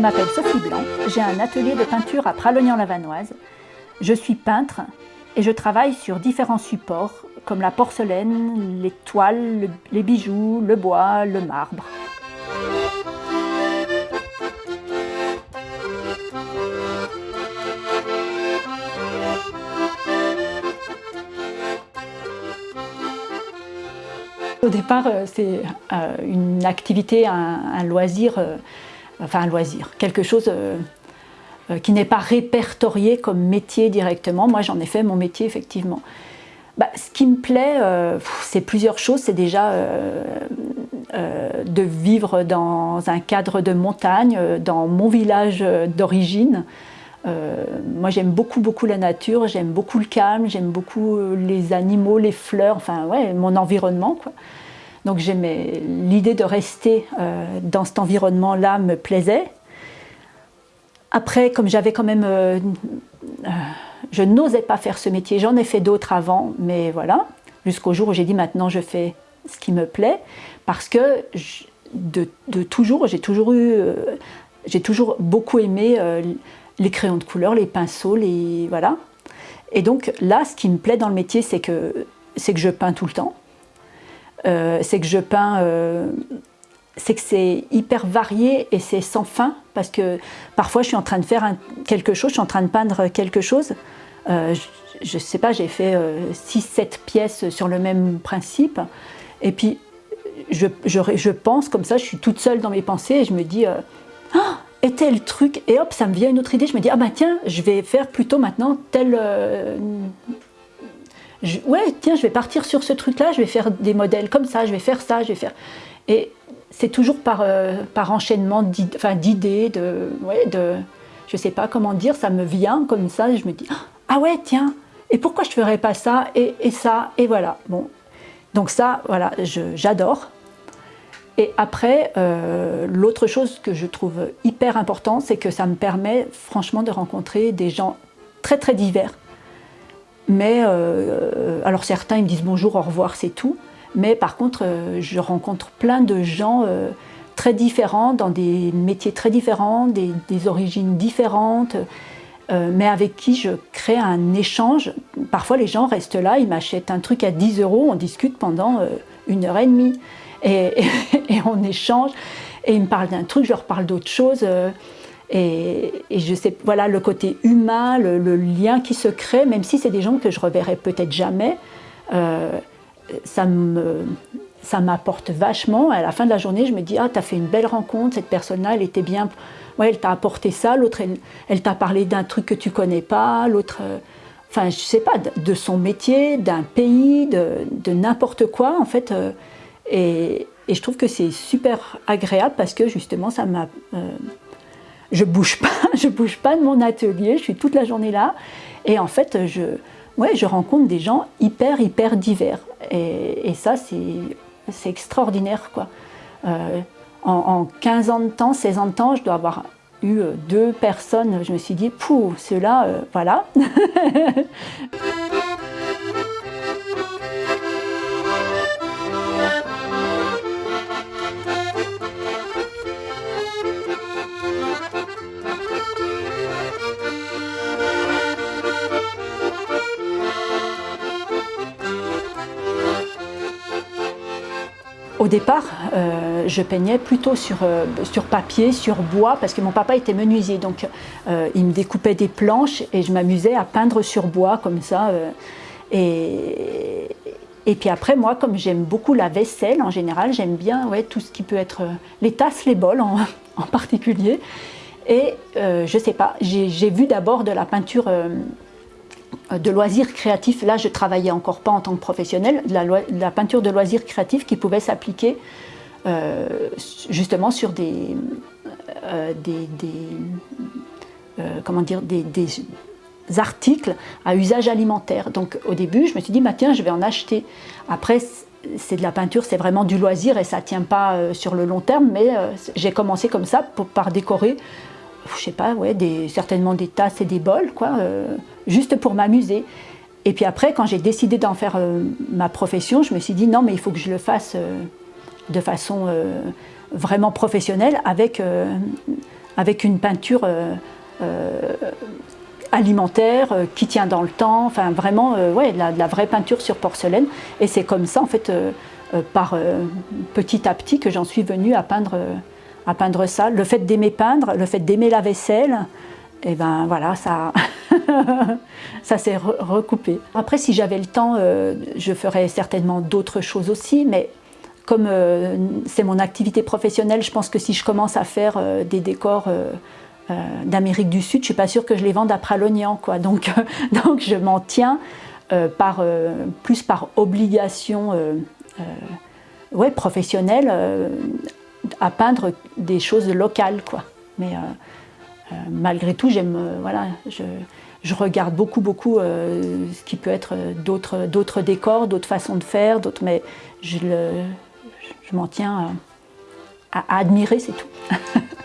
m'appelle Sophie Blanc, j'ai un atelier de peinture à Pralognan-la-Vanoise. Je suis peintre et je travaille sur différents supports comme la porcelaine, les toiles, les bijoux, le bois, le marbre. Au départ, euh, c'est euh, une activité, un, loisir, euh, enfin un loisir, quelque chose qui n'est pas répertorié comme métier directement. Moi, j'en ai fait mon métier, effectivement. Bah, ce qui me plaît, c'est plusieurs choses. C'est déjà de vivre dans un cadre de montagne, dans mon village d'origine. moi, j'aime beaucoup, beaucoup la nature, j'aime beaucoup le calme, j'aime beaucoup les animaux, les fleurs, enfin, ouais, mon environnement, quoi. Donc l'idée de rester euh, dans cet environnement-là me plaisait. Après, comme j'avais quand même... Euh, euh, je n'osais pas faire ce métier, j'en ai fait d'autres avant, mais voilà. Jusqu'au jour où j'ai dit maintenant je fais ce qui me plaît, parce que de, toujours, j'ai toujours eu... j'ai toujours beaucoup aimé les crayons de couleur, les pinceaux, les... voilà. Et donc là, ce qui me plaît dans le métier, c'est que, que je peins tout le temps. Euh, c'est que je peins, euh, c'est que c'est hyper varié et c'est sans fin, parce que parfois je suis en train de faire quelque chose, je suis en train de peindre quelque chose, euh, je ne sais pas, j'ai fait 6-7 pièces sur le même principe, et puis je, je, pense comme ça, je suis toute seule dans mes pensées et je me dis ah, et tel truc, et hop, ça me vient une autre idée, je me dis, ah bah tiens, je vais faire plutôt maintenant tel, ouais, tiens, je vais partir sur ce truc-là, je vais faire des modèles comme ça, je vais faire ça, je vais faire... Et c'est toujours par, euh, par enchaînement d'idées, de, ouais, de... Je sais pas comment dire, ça me vient comme ça, je me dis, ah ouais, tiens, et pourquoi je ferais pas ça, et, ça, et voilà. Bon, donc ça, voilà, j'adore. Et après, euh, l'autre chose que je trouve hyper important, c'est que ça me permet franchement de rencontrer des gens très très divers. Mais, euh, alors certains ils me disent bonjour, au revoir, c'est tout. Mais par contre, euh, je rencontre plein de gens euh, très différents, dans des métiers très différents, des, origines différentes, mais avec qui je crée un échange. Parfois les gens restent là, ils m'achètent un truc à 10 euros, on discute pendant une heure et demie. Et, et on échange, et ils me parlent d'un truc, je leur parle d'autre chose. Et, je sais, voilà, le côté humain, le, lien qui se crée, même si c'est des gens que je reverrai peut-être jamais, euh, ça m'apporte vachement. À la fin de la journée, je me dis, ah, tu as fait une belle rencontre, cette personne-là, elle était bien, ouais, elle t'a apporté ça, l'autre, elle, t'a parlé d'un truc que tu connais pas, l'autre, euh, enfin, je sais pas, de, son métier, d'un pays, de, n'importe quoi, en fait. Euh, et, je trouve que c'est super agréable parce que justement, ça m'a je bouge pas, je bouge pas de mon atelier, je suis toute la journée là. Et en fait, je, ouais, je rencontre des gens hyper, hyper divers. Et, ça, c'est extraordinaire. Quoi. Euh, en, 15 ans de temps, 16 ans de temps, je dois avoir eu deux personnes. Je me suis dit, pouh, ceux-là, euh, voilà. Au départ, euh, je peignais plutôt sur, euh, sur papier, sur bois, parce que mon papa était menuisier, donc euh, il me découpait des planches et je m'amusais à peindre sur bois comme ça. et, puis après, moi, comme j'aime beaucoup la vaisselle en général, j'aime bien ouais, tout ce qui peut être les tasses, les bols en, en particulier. Et je sais pas, j'ai vu d'abord de la peinture de loisirs créatifs. Là, je travaillais encore pas en tant que professionnel, la, la peinture de loisirs créatifs qui pouvait s'appliquer euh, justement sur des, euh, comment dire, des, articles à usage alimentaire. Donc au début, je me suis dit, bah, tiens, je vais en acheter. Après, c'est de la peinture, c'est vraiment du loisir et ça ne tient pas sur le long terme, mais j'ai commencé comme ça pour, par décorer je sais pas, ouais, certainement des tasses et des bols, quoi, euh, juste pour m'amuser. Et puis après, quand j'ai décidé d'en faire euh, ma profession, je me suis dit non, mais il faut que je le fasse euh, de façon vraiment professionnelle avec, avec une peinture alimentaire qui tient dans le temps, enfin vraiment ouais, de la, la, vraie peinture sur porcelaine. Et c'est comme ça, en fait, par petit à petit que j'en suis venue à peindre, à peindre ça. Le fait d'aimer peindre, le fait d'aimer la vaisselle, et ben voilà, ça, ça s'est recoupé. Après, si j'avais le temps, euh, je ferais certainement d'autres choses aussi, mais comme euh, c'est mon activité professionnelle, je pense que si je commence à faire euh, des décors d'Amérique du Sud, je suis pas sûre que je les vende à Pralognan, quoi. Donc, donc je m'en tiens par, plus par obligation ouais, professionnelle à peindre des choses locales, quoi. Mais euh, malgré tout, j'aime, euh, voilà, je, regarde beaucoup, beaucoup euh, ce qui peut être d'autres décors, d'autres façons de faire, d'autres, mais je, m'en tiens à admirer, c'est tout.